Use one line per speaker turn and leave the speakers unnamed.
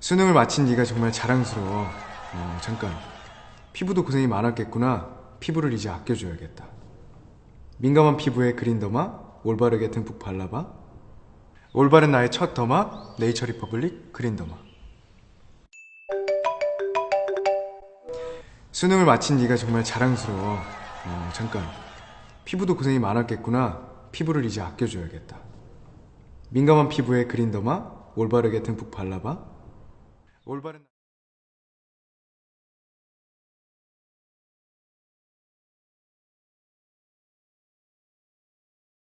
수능을 마친 네가 정말 자랑스러워. 어, 잠깐. 피부도 고생이 많았겠구나. 피부를 이제 아껴줘야겠다. 민감한 피부에 그린더마 올바르게 듬뿍 발라봐. 올바른 나의 첫 derma 네이처 리퍼블릭 그린더마. 수능을 마친 네가 정말 자랑스러워. 어, 잠깐. 피부도 고생이 많았겠구나. 피부를 이제 아껴줘야겠다. 민감한 피부에 그린더마 올바르게 듬뿍 발라봐. 올바른